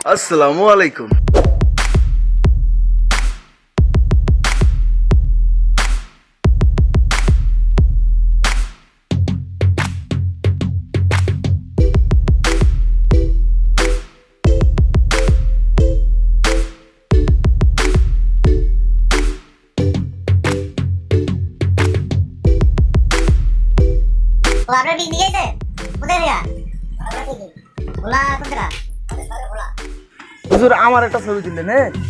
Assalamualaikum. Apa ini guys? Udah eh. ya? Apa sih? Bola kontra. হুজুর আমার একটা ছবি দিলেন হ্যাঁ